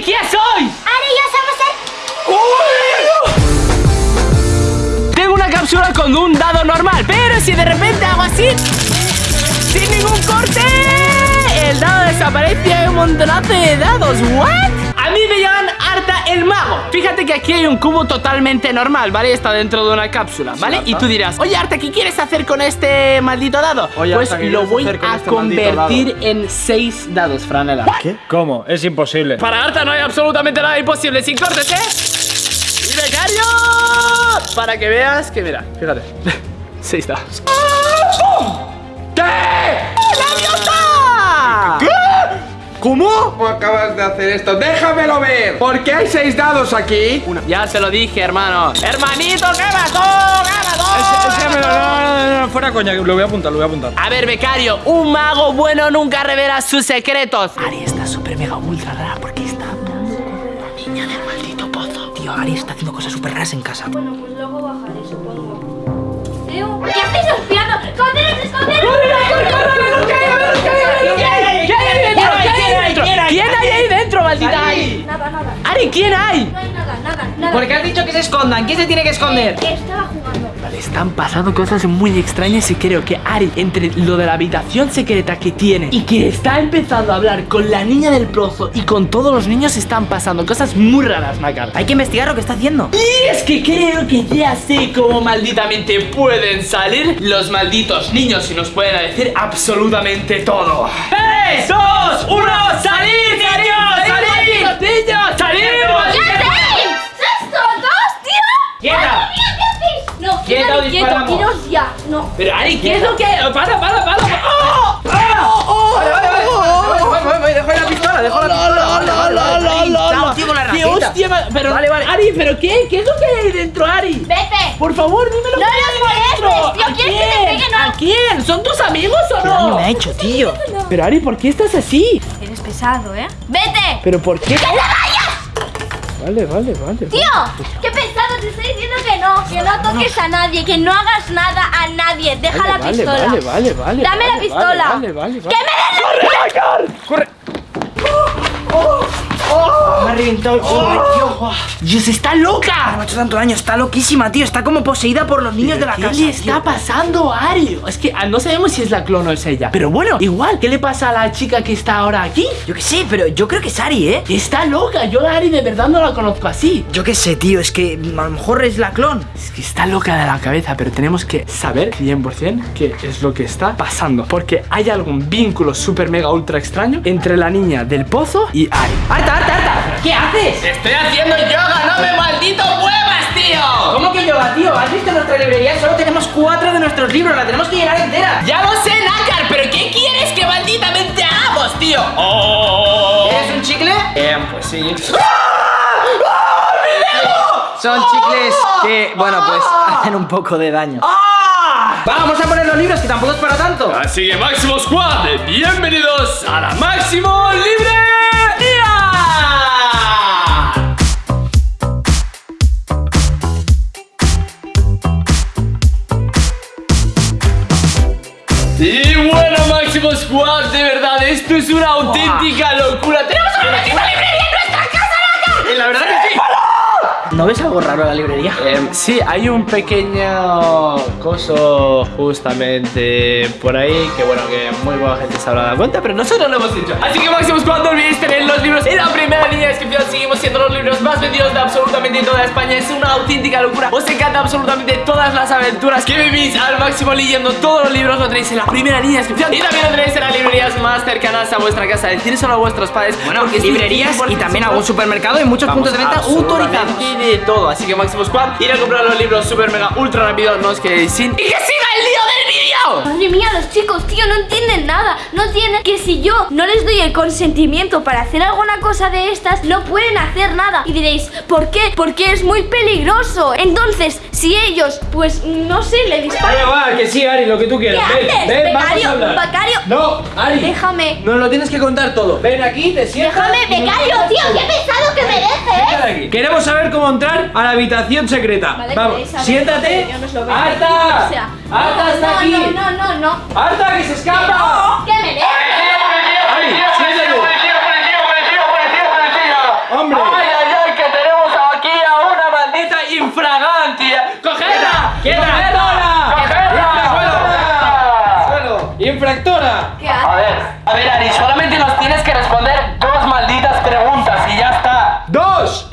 ¿Quién sois? Ahora ya somos el... Tengo una cápsula con un dado normal Pero si de repente hago así Sin ningún corte El dado desaparece y hay un montonazo de dados ¿What? A mí el Mago Fíjate que aquí hay un cubo totalmente normal, ¿vale? Está dentro de una cápsula, ¿vale? y tú dirás, oye Arta, ¿qué quieres hacer con este maldito dado? Oye, pues Arta, ¿qué lo voy a este convertir en seis dados, Franela ¿Qué? ¿Cómo? Es imposible. Para Arta no hay absolutamente nada imposible sin cortes, ¿eh? ¡Y becario! Para que veas que, mira, fíjate Seis dados ¿Cómo? ¿Cómo acabas de hacer esto? ¡Déjamelo ver! ¿Por qué hay seis dados aquí? Ya se lo dije, hermano Hermanito, ¿qué pasó? ¿Qué pasó? No, no, no, no, fuera coña, lo voy a apuntar, lo voy a apuntar. A ver, becario, un mago bueno nunca revela sus secretos Ari está súper mega ultra rara porque está con la niña del maldito pozo Tío, Ari está haciendo cosas súper raras en casa. Bueno, pues luego bajaré, supongo. ¿Qué hacéis espiando? ¡Esconderos, esconderos! ¿Quién Nada, nada. Ari, ¿quién hay? No hay nada, nada, nada. ¿Por qué has dicho que se escondan? ¿Quién se tiene que esconder? Eh, Estaba jugando. Vale, están pasando cosas muy extrañas y creo que Ari, entre lo de la habitación secreta que tiene y que está empezando a hablar con la niña del pozo y con todos los niños, están pasando cosas muy raras, Macar. Hay que investigar lo que está haciendo. Y es que creo que ya sé cómo malditamente pueden salir los malditos niños y nos pueden decir absolutamente todo. ¡Tres, dos, uno! ¡Salir, niños! ¡Salir! ¡Niños! ¡Salir! ¿Qué hacéis? ¿Estos dos, tío? ¡Quieta! ¡Madre mía, qué hacéis! No, Quieta quieto, o quieto, disparamos. iros ya. No. Pero Ari, ¿qué es lo que...? ¡Para, para, para! ¡Oh! ¡Oh! Vale, vale, vale. Voy, voy, voy, dejo la pistola, dejo la pistola. Chao, tío, con la ¡Qué hostia! Pero, Vale, vale. Ari, ¿pero qué? ¿Qué es lo que hay ahí dentro, Ari? Vete. Por favor, dímelo. No qué ahí molestes, dentro. tío, ¿A ¿quieres que te pegue, no? ¿A quién? ¿Son tus amigos o ¿Qué no? me ha hecho, tío? Pero Ari, ¿por qué estás así? Eres pesado, ¿eh? ¡Vete! ¿Pero por qué? Vale, vale, vale. Tío, qué pesado, te estoy diciendo que no, que no toques a nadie, que no hagas nada a nadie. Deja Vale, la vale, pistola. Vale, vale, vale. Dame la pistola. Vale, vale, vale. ¡Que me des la ¡Corre! Me ha reventado el tío. ¡Dios, está loca! Me ha hecho tanto daño, está loquísima, tío. Está como poseída por los niños de la ¿Qué casa. le está pasando a Ari? Es que ah, no sabemos si es la clon o es ella. Pero bueno, igual, ¿qué le pasa a la chica que está ahora aquí? Yo qué sé, pero yo creo que es Ari, ¿eh? Está loca. Yo a Ari de verdad no la conozco así. Yo qué sé, tío, es que a lo mejor es la clon. Es que está loca de la cabeza, pero tenemos que saber 100% qué es lo que está pasando. Porque hay algún vínculo súper mega ultra extraño entre la niña del pozo y Ari. ¡Harta, harta, harta! ¿Qué haces? ¡Estoy haciendo yoga! ¡No me maldito muevas, tío! ¿Cómo que yoga, tío? ¿Has visto nuestra librería? Solo tenemos cuatro de nuestros libros, la tenemos que llenar entera. Ya lo sé, Nácar, pero ¿qué quieres que malditamente hagamos, tío? ¡Oh! ¿Eres un chicle? Eh, pues sí. Son chicles que, bueno, pues hacen un poco de daño. Vamos a poner los libros, que tampoco es para tanto. Así que Máximo Squad, bienvenidos a la Máximo Librería. Squad, de verdad, esto es una auténtica locura. ¡Tenemos una máxima librería en nuestra casa, Naka! La verdad que sí. ¿No ves algo raro en la librería? Em, sí, hay un pequeño coso justamente por ahí que bueno, que muy buena gente se habrá dado cuenta, pero nosotros lo hemos dicho. Así que Máximos, cuando olvidéis tener los libros en la primera línea de descripción, seguimos siendo los libros más vendidos de absolutamente toda España. Es una auténtica locura. Os encanta absolutamente todas las aventuras que vivís al máximo leyendo todos los libros. Lo tenéis en la primera línea de descripción y también lo tenéis en las librerías más cercanas a vuestra casa. Decírselo a vuestros padres. Bueno, librerías y 100% también algún supermercado y muchos Vamos, puntos de venta autorizados. De todo. Así que Máximo Squad, ir a comprar los libros super mega ultra rápido. No os quedéis sin. ¡Y que siga el lío del vídeo! Madre mía, los chicos, tío, no entienden nada. No entienden que si yo no les doy el consentimiento para hacer alguna cosa de estas, no pueden hacer nada. Y diréis, ¿por qué? Porque es muy peligroso. Entonces, si ellos, pues, no sé, le disparan. va, que sí, Ari, lo que tú ¿Qué quieras. haces? ven, vamos a becario, hablar. becario. No, Ari. Déjame. Nos lo tienes que contar todo. Ven aquí, te sientas. Déjame, y nos becario, cuentas tío, todo. qué pesado que me Siéntate dejes. aquí. Queremos saber cómo entrar a la habitación secreta. Vale, Vamos, siéntate. yo no os lo veo. ¡Arta! O sea, ¡Arta no, está no, aquí! No, no, no, no. ¡Arta, que se escapa! Que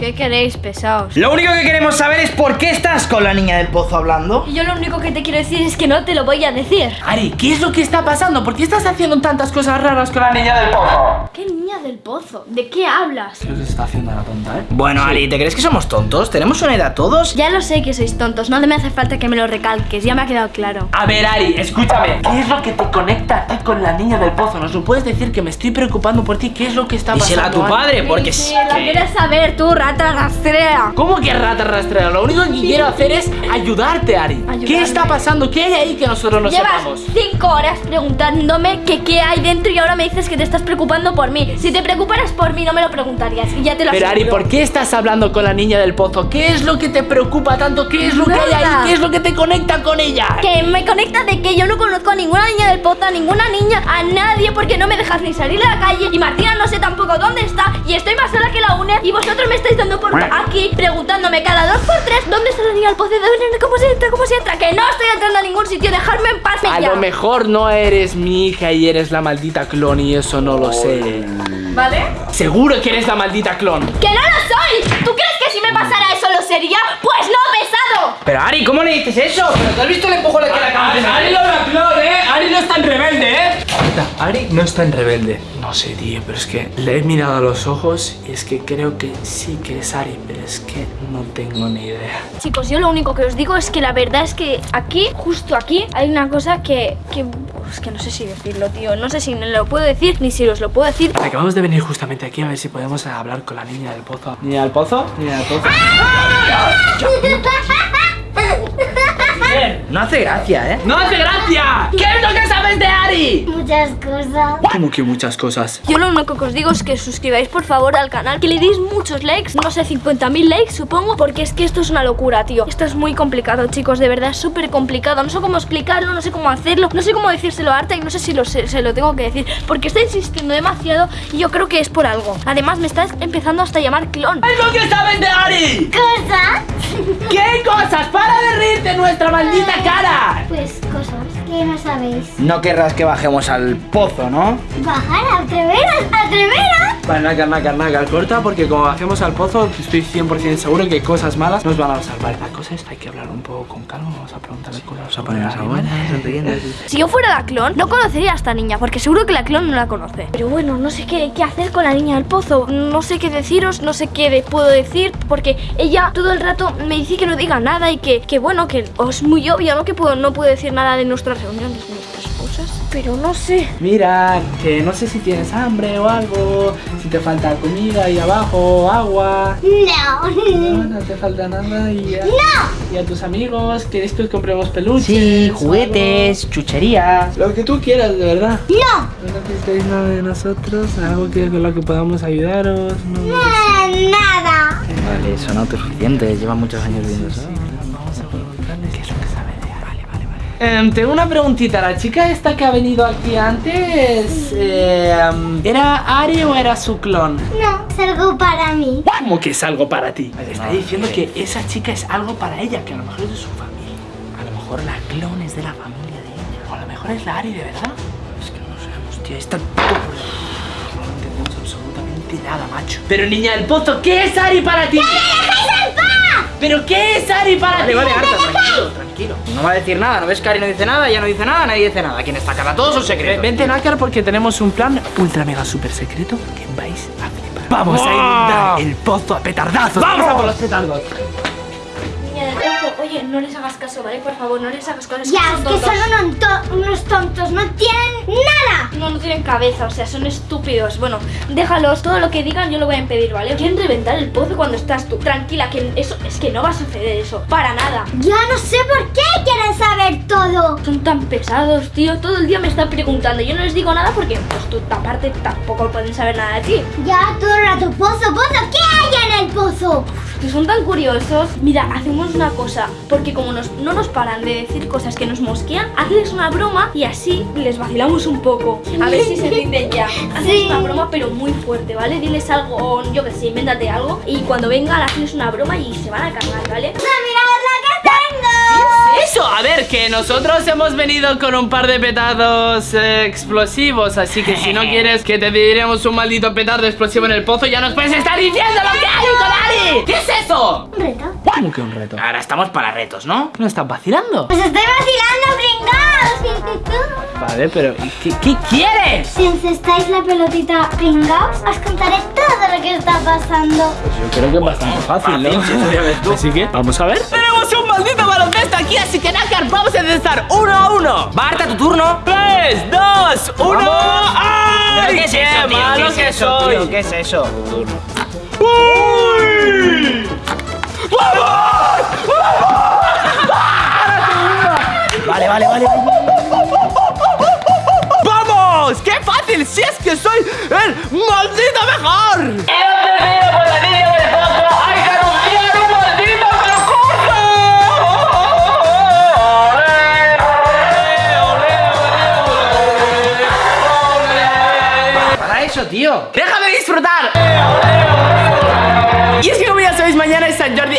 ¿Qué queréis, pesados? Lo único que queremos saber es por qué estás con la niña del pozo hablando. Y yo lo único que te quiero decir es que no te lo voy a decir. Ari, ¿qué es lo que está pasando? ¿Por qué estás haciendo tantas cosas raras con la niña del pozo? ¿Qué del pozo? ¿De qué hablas? Que se está haciendo la tonta, ¿eh? Bueno, Ari, ¿te crees que somos tontos? ¿Tenemos una edad todos? Ya lo sé que sois tontos, no me hace falta que me lo recalques, ya me ha quedado claro. A ver, Ari, escúchame. ¿Qué es lo que te conecta a ti con la niña del pozo? ¿Nos lo puedes decir que me estoy preocupando por ti? ¿Qué es lo que está Dísela a pasando? tu padre, porque Sí, la quieres saber tú, rata rastrea. ¿Cómo que rata rastrera? Lo único que quiero hacer es ayudarte, Ari. ¿Qué está pasando? ¿Qué hay ahí que nosotros no Llevas sepamos? cinco horas preguntándome que qué hay dentro y ahora me dices que te estás preocupando por mí. Si te preocuparas por mí no me lo preguntarías y ya te lo Pero Ari. ¿por qué estás hablando con la niña del pozo? ¿Qué es lo que te preocupa tanto? ¿Qué es lo que hay ahí? ¿Qué es lo que te conecta con ella? Que me conecta de que yo no conozco a ninguna niña del pozo, a ninguna niña, a nadie, porque no me dejas ni salir a la calle. Y Martina no sé tampoco dónde está. Y estoy más sola que la UNE. Y vosotros me estáis dando por aquí, preguntándome cada dos por tres dónde está la niña del pozo, cómo se entra, cómo se entra. Que no estoy entrando a ningún sitio, dejadme en paz A ya. lo mejor no eres mi hija y eres la maldita clon y eso no lo sé. ¿Vale? Seguro que eres la maldita clon. ¡Que no lo soy! ¿Tú crees que si me pasara eso lo sería? ¡Pues no, pesado! Pero Ari, ¿cómo le dices eso? ¿Pero tú has visto el empujón que le acabas de Ari no la clon, ¿eh? Ari no es tan rebelde, ¿eh? Ari no está en rebelde. No sé, tío, pero es que le he mirado a los ojos y es que creo que sí que es Ari, pero es que no tengo ni idea. Chicos, yo lo único que os digo es que la verdad es que aquí, justo aquí, hay una cosa que... que es que no sé si decirlo, tío. No sé si lo puedo decir ni si os lo puedo decir. Acabamos de venir justamente aquí a ver si podemos hablar con la niña del pozo. ¿Niña del pozo? ¿Niña del pozo? No hace gracia, ¿eh? ¡No hace gracia! ¿Qué es lo que sabes de Ari? Muchas cosas. Como que muchas cosas. Yo lo único que os digo es que suscribáis por favor al canal, que le deis muchos likes, no sé, 50.000 likes supongo, porque es que esto es una locura, tío. Esto es muy complicado, chicos, de verdad, es súper complicado. No sé cómo explicarlo, no sé cómo hacerlo, no sé cómo decírselo a Arta y no sé si lo sé- se lo tengo que decir, porque está insistiendo demasiado y yo creo que es por algo. Además, me está empezando hasta a llamar clon. ¿Qué es lo que sabes de Ari? Cosas, ¿Qué cosas? ¡Para de reírte nuestra maldita cara! pues cosas que no sabéis. No querrás que bajemos al pozo, ¿no? Bajar, atreveros, atreveros. Vale, nácar, nácar, nácar, corta porque como bajemos al pozo estoy 100% seguro que cosas malas nos van a salvar. La cosa es, hay que hablar un poco con calma, vamos a preguntarle cosas. Vamos a ponernos a buenas, Si yo fuera la clon, no conocería a esta niña, porque seguro que la clon no la conoce. Pero bueno, no sé qué, qué hacer con la niña del pozo. No sé qué deciros, no sé qué de- puedo decir, porque ella todo el rato me dice que no diga nada y que, que bueno, que es muy obvio, ¿no? Que puedo, no puedo decir nada de nuestras reuniones, nuestras cosas. Pero no sé. Mira, que no sé si tienes hambre o algo, si te falta comida ahí abajo, agua. No. No, no te falta nada y a, y a tus amigos, ¿quieres que os compremos peluches? Sí, juguetes, chucherías. Lo que tú quieras, de verdad. No. ¿No necesitáis nada de nosotros? ¿Algo que con lo que podamos ayudaros? No, Eh, Nada. Vale, eso no es suficiente, lleva muchos años viendo eso. Vale. tengo una preguntita. ¿La chica esta que ha venido aquí antes eh, em, era Ari o era su clon? No, es algo para mí. ¿Cómo que es algo para ti? Me está diciendo que esa chica es algo para ella, que a lo mejor es de su familia. A lo mejor la clon es de la familia de ella. O a lo mejor es la Ari de verdad. Es que no sabemos, tío. Está No entendemos absolutamente nada, macho. Pero niña del pozo, ¿qué es Ari para ti? ¿Pero qué es Ari para Vale, ti? vale, Arta, tranquilo, tranquilo. No va a decir nada, ¿no ves que Ari no dice nada? Ya no dice nada, nadie dice nada. ¿Quién está acá? Todos son secretos. Vente, Nácar, porque tenemos un plan ultra mega super secreto que vais a flipar. Vamos a inundar el pozo a petardazos. ¡Vamos a por los petardos! Oye, no les hagas caso, ¿vale? Por favor, no les hagas caso. es Ya, son es que son unos, unos tontos, no tienen nada. No, no tienen cabeza, o sea, son estúpidos. Bueno, déjalos, todo lo que digan yo lo voy a impedir, ¿vale? Quieren reventar el pozo cuando estás tú. Tranquila, que eso es que no va a suceder eso. Para nada. Yo no sé por qué quieren saber todo. Son tan pesados, tío. Todo el día me están preguntando. Yo no les digo nada porque, pues tú, aparte, tampoco pueden saber nada de ti. Ya todo el rato, pozo, pozo, ¿qué hay en el pozo? Que son tan curiosos. Mira, hacemos una cosa, porque como nos- no nos paran de decir cosas que nos mosquean, hazles una broma y así les vacilamos un poco. A ver si se rinden ya. Hazles una broma, pero muy fuerte, ¿vale? Diles algo, yo que sé, invéntate algo. Y cuando vengan, hazles una broma y se van a cargar, ¿vale? ¡Mirad la que tengo! Eso, a ver, que nosotros hemos venido con un par de petardos eh, explosivos, así que si no quieres que te diremos un maldito petardo explosivo en el pozo, ya nos puedes estar diciendo lo que Un reto. ¿Cómo que un reto? Ahora estamos para retos, ¿no? ¿No estás vacilando? Pues estoy vacilando, pringaos. Vale, pero ¿y ¿qué, qué quieres? Si encestáis la pelotita pringaos, os contaré todo lo que está pasando. Yo creo que es bastante fácil, ¿no? Así que, vamos a ver. Tenemos un maldito baloncesto aquí, así que Nakar, vamos a empezar uno a uno. Marta, tu turno. 3, 2, 1. ¡Ay! ¿Pero qué es eso, tío? ¿Qué es eso, tío? ¿Qué es eso? ¡Uy! Vale, vale, vale. ¡Vamos! ¡Qué fácil! ¡Si es que soy el maldito mejor! ¡Y antes por la niña del foco hay que anunciar un maldito concurso! ¡Olé, olé, olé, olé, olé! Para eso, tío. ¡Déjame disfrutar! Y es que como ya sabéis, mañana es San Jordi,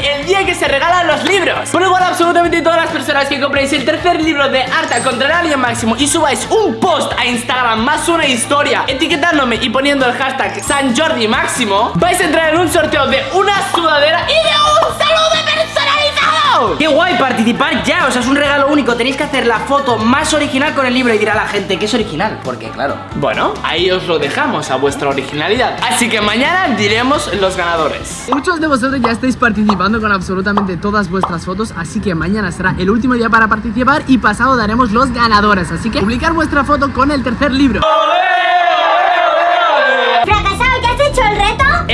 absolutamente todas las personas que compréis el tercer libro de Arta contra el Alien Máximo Y subáis un post a Instagram más una historia Etiquetándome y poniendo el hashtag San Jordi Máximo Vais a entrar en un sorteo de una sudadera y de un Qué guay participar ya, o sea, es un regalo único. Tenéis que hacer la foto más original con el libro y dirá la gente que es original, porque claro. Bueno, ahí os lo dejamos a vuestra originalidad Así que mañana diremos los ganadores Muchos de vosotros ya estáis participando con absolutamente todas vuestras fotos, así que mañana será el último día para participar y pasado daremos los ganadores. Así que publicar vuestra foto con el tercer libro.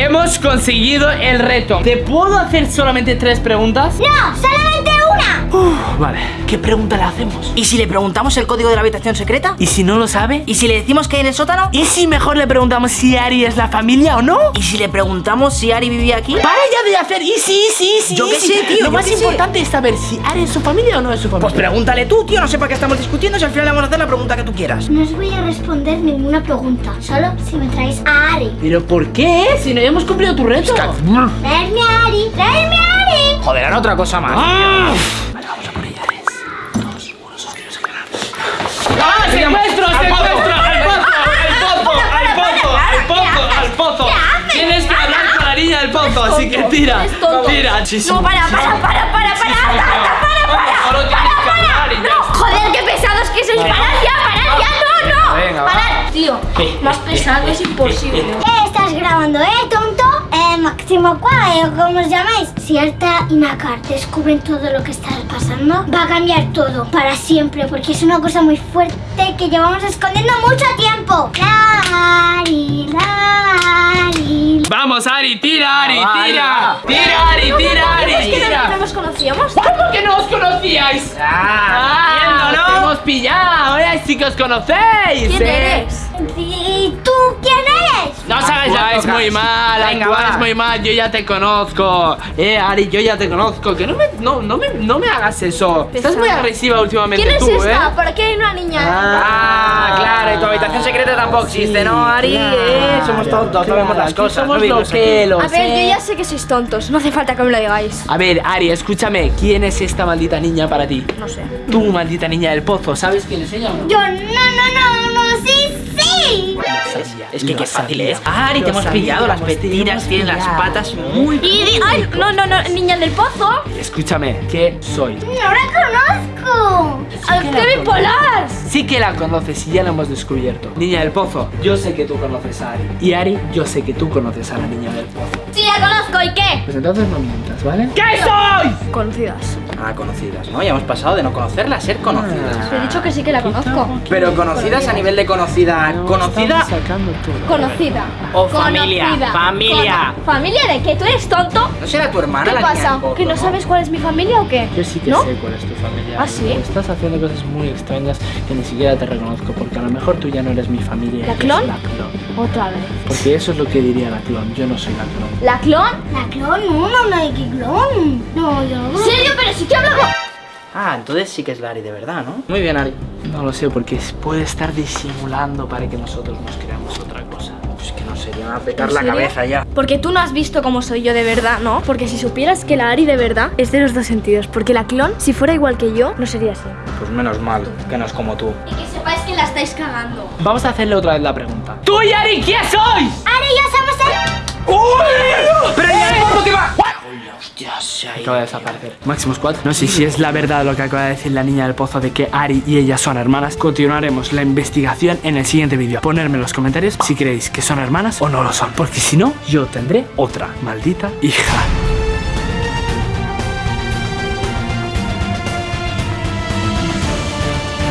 Hemos conseguido el reto ¿Te puedo hacer solamente tres preguntas? No, solamente Vale, ¿qué pregunta le hacemos? ¿Y si le preguntamos el código de la habitación secreta? ¿Y si no lo sabe? ¿Y si le decimos que hay en el sótano? ¿Y si mejor le preguntamos si Ari es la familia o no? ¿Y si le preguntamos si Ari vivía aquí? Para ya de hacer y sí, sí, sí Yo qué sí. sé, tío, Lo más sé. importante es saber si Ari es su familia o no es su Pues familia pregúntale tú, tío, no sé para qué estamos discutiendo si al final le vamos a hacer la pregunta que tú quieras. No os voy a responder ninguna pregunta, solo si me traéis a Ari. ¿Pero por qué? Si no hemos cumplido tu reto Traerme a Ari, traerme a Ari. Joder, ahora otra cosa más. ¡Ah! ¡Ah, secuestro, secuestro! ¡Al pozo, al pozo, al pozo, al pozo, al pozo! Tienes que hablar con la niña del pozo, así que tira, tira. No, para, para, para, para, para, para, para, para, está. Joder, qué pesados que sois. Parad ya, parad ya, no, no. Parad, tío. Más pesado es imposible. ¿Qué estás grabando, eh, tonto? Máximo Cuá, eh, ¿cómo os llamáis? Si Arta y Nakar descubren todo lo que está pasando, va a cambiar todo para siempre, porque es una cosa muy fuerte que llevamos escondiendo mucho tiempo. Lari, lari. Vamos, Ari, tira, Ari, Va, tira. Tira, Ari, tira, Ari, ¿Es que no, nos conocíamos? ¿Cómo que no os conocíais? Ah, ¡Ah! entiendo, ¡Os ¿no? hemos pillado! ¡Ahora sí que os conocéis! ¿Quién ¿eh? eres? ¿Y tú quién eres? No os hagáis Actuáis muy mal, Venga, va. muy mal, yo ya te conozco. Eh, Ari, yo ya te conozco. Que no me, no, no me, no me hagas eso. Estás muy agresiva últimamente ¿Quién es esta? ¿eh? ¿Por qué hay una niña? Ah, claro, y tu habitación secreta tampoco existe, ¿no, Ari? Eh, somos tontos, no vemos las cosas. Somos no vivimos aquí. loquelos, A ver, ¿eh? yo ya sé que sois tontos. No hace falta que me lo digáis. A ver, Ari, escúchame. ¿Quién es esta maldita niña para ti? No sé. Tú, maldita niña del pozo. ¿Sabes quién es ella o no? Yo, no, no, no, no, sí, sí. Es que qué fácil es. Ari, te hemos pillado, las petinas, tienen las patas muy... Y ay, no, no, no, niña del pozo. Escúchame, ¿qué soy? No la conozco. Al que la Kevin conozco. Polar. Sí que la conoces y ya lo hemos descubierto. Niña del pozo, yo sé que tú conoces a Ari. Y Ari, yo sé que tú conoces a la niña del pozo. Sí, la conozco. ¿Y qué? Pues entonces no mientas, ¿vale? ¿Qué soy? Conocidas. Ah, conocidas, ¿no? Ya hemos pasado de no conocerla a ser conocidas. Te he dicho que sí que la conozco. Pero conocidas a nivel de conocida. ¿Conocida sacando todo. Conocida. o familia? Conocida. Familia. Cono- ¿Familia de qué? ¿Tú eres tonto? ¿No será tu hermana ¿Qué la niña pasa? ¿Que no sabes cuál es mi familia o qué? Yo sí que ¿No? sé cuál es tu familia. ¿Ah, sí? Estás haciendo cosas muy extrañas que ni siquiera te reconozco porque a lo mejor tú ya no eres mi familia. ¿La eres clon? La clon. Otra vez. Porque eso es lo que diría la clon. Yo no soy la clon. ¿La clon? La clon, no, no, no hay que clon. No, yo no. ¿Serio? Pero si te hablamos. Ah, entonces sí que es la Ari de verdad, ¿no? Muy bien, Ari. No lo sé porque puede estar disimulando para que nosotros nos creamos otra cosa. Pues que no sé, ya me va a petar ¿En la serio? cabeza ya. Porque tú no has visto cómo soy yo de verdad, ¿no? Porque si supieras que la Ari de verdad es de los dos sentidos. Porque la clon, si fuera igual que yo, no sería así. Pues menos mal, que no es como tú. Y que sepáis que la estáis cagando. Vamos a hacerle otra vez la pregunta. ¿Tú y Ari quién sois? Ari, ya somos el... ¡Pero ya el que va! Acaba de desaparecer. Máximo Squad. No sé si es la verdad lo que acaba de decir la niña del pozo de que Ari y ella son hermanas. Continuaremos la investigación en el siguiente vídeo. Ponerme en los comentarios si creéis que son hermanas o no lo son. Porque si no, yo tendré otra maldita hija.